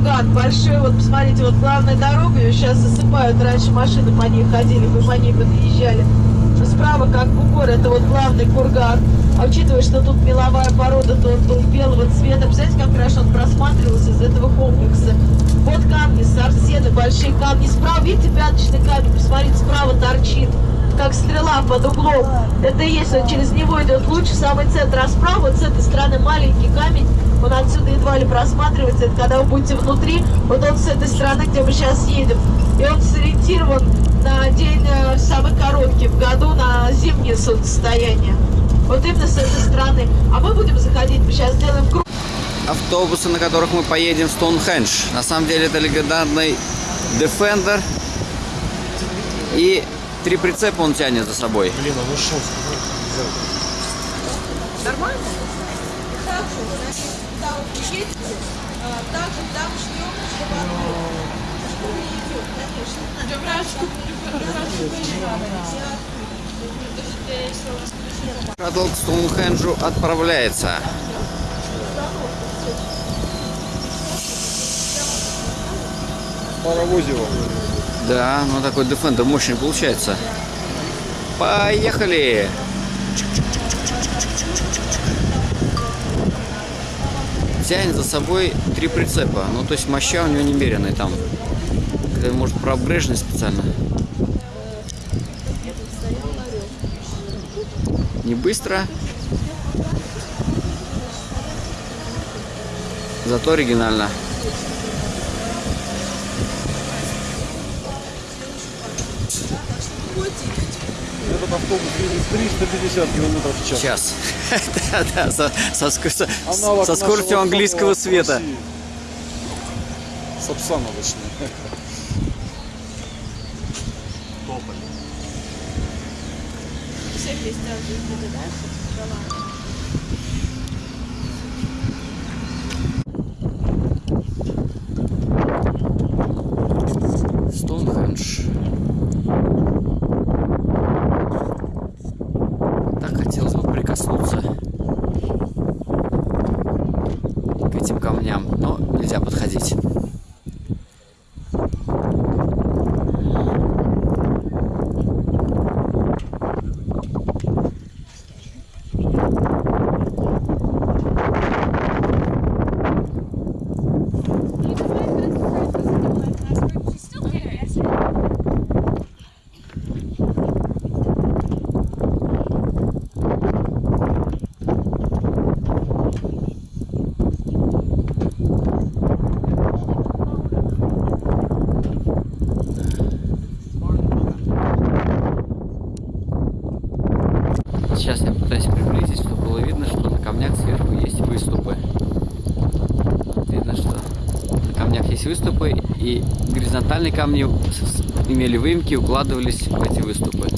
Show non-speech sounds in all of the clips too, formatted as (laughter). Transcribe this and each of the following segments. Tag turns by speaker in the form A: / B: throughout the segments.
A: курган большой. Вот посмотрите, вот главная дорога, ее сейчас засыпают. Раньше машины по ней ходили, мы по ней подъезжали. Справа, как бугор, это вот главный курган. А учитывая, что тут меловая порода, то он был белого цвета. Представляете, как хорошо он просматривался из этого комплекса. Вот камни, сарсены, большие камни. Справа, видите, пяточный камень? Посмотрите, справа торчит как стрела под углом. Это и есть, через него идет луч самый центр, а вот с этой стороны маленький камень, он отсюда едва ли просматривается, это когда вы будете внутри, вот он с этой стороны, где мы сейчас едем, и он сориентирован на день э, самый короткий в году, на зимнее солнцестояние. Вот именно с этой стороны. А мы будем заходить, мы сейчас сделаем круг.
B: Автобусы, на которых мы поедем в Стоунхендж. На самом деле это легендарный Defender. И три прицепа он тянет за собой.
C: Блин, он ушел.
A: Нормально? Так же, значит, вот едете, так же там идет, конечно.
B: Шаттл к Стоунхенджу отправляется.
C: Паровозево.
B: Да, ну такой Defender мощный получается. Поехали! Тянет за собой три прицепа. Ну, то есть моща у него немеренная там. Может, проапгрейженный специально. Не быстро. Зато оригинально.
C: Этот автобус едет 350 километров в час.
B: Час. (laughs) Да, да, со, со ску- со- скоростью английского света.
C: Сапсана, точнее. Тополь.
A: Все вместе да, да?
B: Стоунхендж. Так хотелось бы прикоснуться к этим камням, но нельзя подходить. Сейчас я пытаюсь приблизить, чтобы было видно, что на камнях сверху есть выступы. Видно, что на камнях есть выступы, и горизонтальные камни имели выемки и укладывались в эти выступы.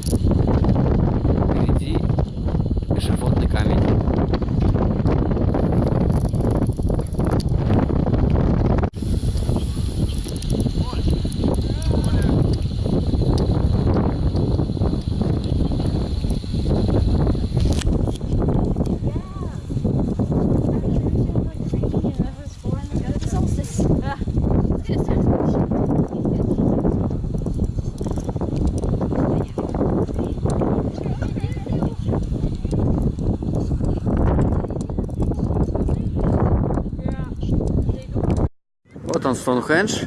B: Вот он, Стоунхендж.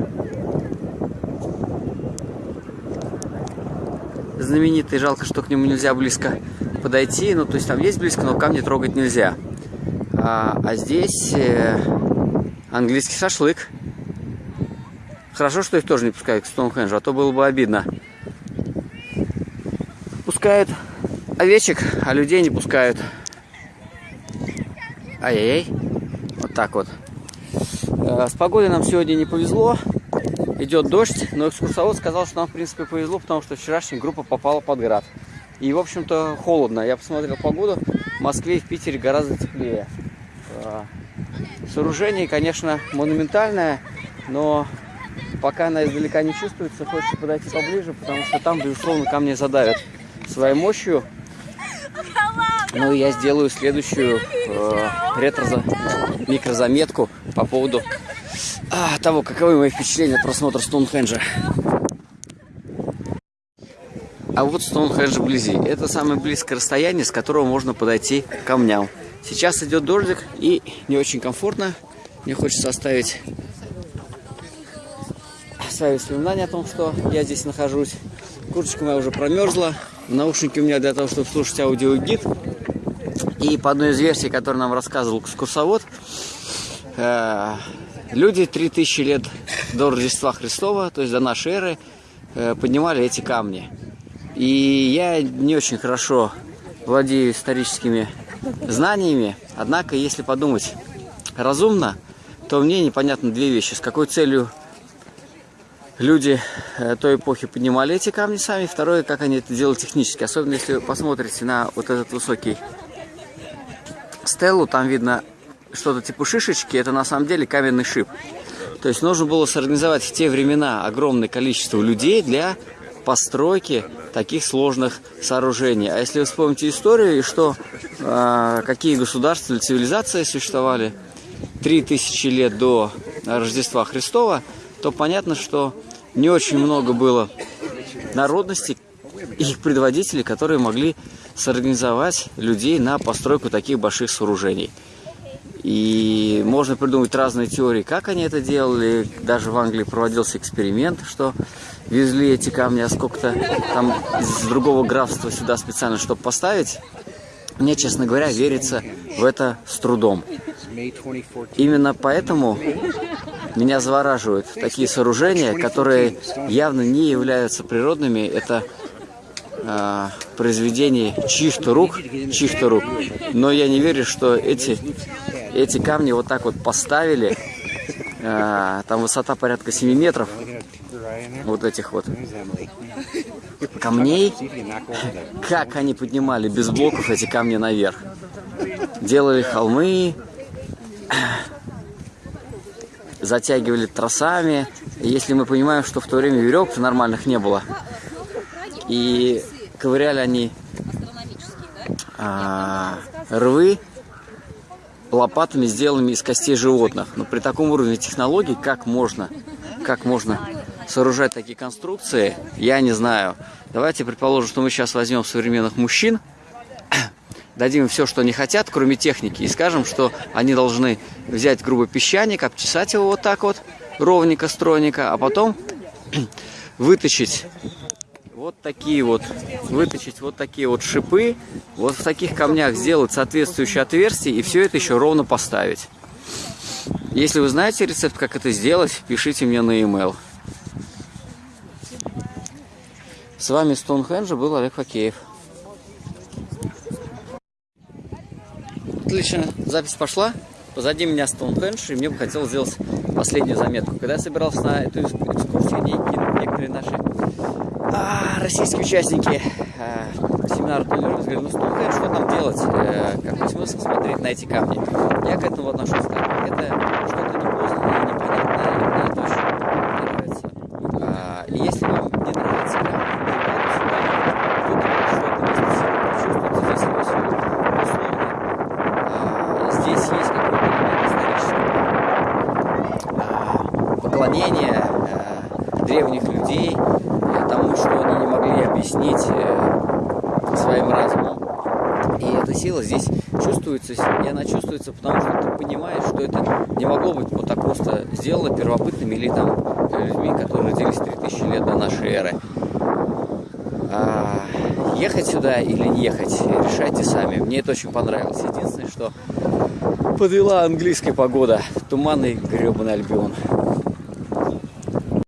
B: Знаменитый, жалко, что к нему нельзя близко подойти. Ну, то есть там есть близко, но камни трогать нельзя. А, а здесь э, английский шашлык. Хорошо, что их тоже не пускают к Стоунхенджу, а то было бы обидно. Пускают овечек, а людей не пускают. Ай-яй-яй. Вот так вот. Э, С погодой нам сегодня не повезло. Идет дождь, но экскурсовод сказал, что нам, в принципе, повезло, потому что вчерашняя группа попала под град. И, в общем-то, холодно. Я посмотрел погоду. В Москве и в Питере гораздо теплее. Э, Сооружение, конечно, монументальное, но пока она издалека не чувствуется, хочется подойти поближе, потому что там, безусловно, камни задавят своей мощью. Ну и я сделаю следующую э, ретро микрозаметку по поводу а, того, каковы мои впечатления от просмотра Стоунхенджа. А вот Стоунхендж вблизи. Это самое близкое расстояние, с которого можно подойти к камням. Сейчас идет дождик и не очень комфортно. Мне хочется оставить свои воспоминания о том, что я здесь нахожусь. Курточка моя уже промерзла. Наушники у меня для того, чтобы слушать аудиогид. И по одной из версий, которую нам рассказывал экскурсовод, люди 3000 лет до Рождества Христова, то есть до нашей эры, э, поднимали эти камни. И я не очень хорошо владею историческими знаниями, однако, если подумать разумно, то мне непонятно две вещи. С какой целью люди э, той эпохи поднимали эти камни сами. Второе, как они это делали технически. Особенно если вы посмотрите на вот этот высокий стеллу, там видно что-то типа шишечки. Это на самом деле каменный шип. То есть нужно было сорганизовать в те времена огромное количество людей для постройки таких сложных сооружений. А если вы вспомните историю и что, э, какие государства или цивилизации существовали 3000 лет до Рождества Христова, то понятно, что не очень много было народностей их предводителей, которые могли сорганизовать людей на постройку таких больших сооружений. И можно придумать разные теории, как они это делали. Даже в Англии проводился эксперимент, что везли эти камни, а сколько-то там из другого графства сюда специально, чтобы поставить. Мне, честно говоря, верится в это с трудом. Именно поэтому меня завораживают такие сооружения, которые явно не являются природными. Это э, произведение чьих-то рук, чьих-то рук. Но я не верю, что эти, эти камни вот так вот поставили. Э, там высота порядка 7 метров. Вот этих вот камней. Как они поднимали без блоков эти камни наверх. Делали холмы, затягивали тросами. Если мы понимаем, что в то время веревок нормальных не было, и ковыряли они а, рвы лопатами, сделанными из костей животных. Но при таком уровне технологий, как можно, как можно сооружать такие конструкции, я не знаю. Давайте предположим, что мы сейчас возьмем современных мужчин, (coughs) дадим им все, что они хотят, кроме техники, и скажем, что они должны взять грубый песчаник, обчесать его вот так вот, ровненько, стройненько, а потом (coughs) вытащить вот такие вот, вытащить вот такие вот шипы, вот в таких камнях сделать соответствующее отверстие и все это еще ровно поставить. Если вы знаете рецепт, как это сделать, пишите мне на e-mail. С вами Стоунхенджа был Олег Факеев. Отлично, запись пошла. Позади меня Стоунхендж, и мне бы хотелось сделать последнюю заметку. Когда я собирался на эту экскурсию, некоторые наши а, российские участники а, семинара Толеров говорили, ну Стоунхендж, что там делать? А, какой смысл смотреть на эти камни? Я к этому отношусь так. Это что-то непознанное, непонятное, мне это очень не нравится. А, и если вам не нравится камни, не надо сюда что место силы, почувствуйте здесь его силу. Условно. А, здесь есть какой-то элемент исторического а, а, древних людей а, тому, что они не могли объяснить а, своим разумом. И эта сила здесь чувствуется, и она чувствуется, потому что ты понимаешь, что это не могло быть вот так просто сделано первобытными или там людьми, которые родились 3000 лет до нашей эры. А, ехать сюда или не ехать, решайте сами. Мне это очень понравилось. Единственное, что подвела английская погода. Туманный гребаный Альбион.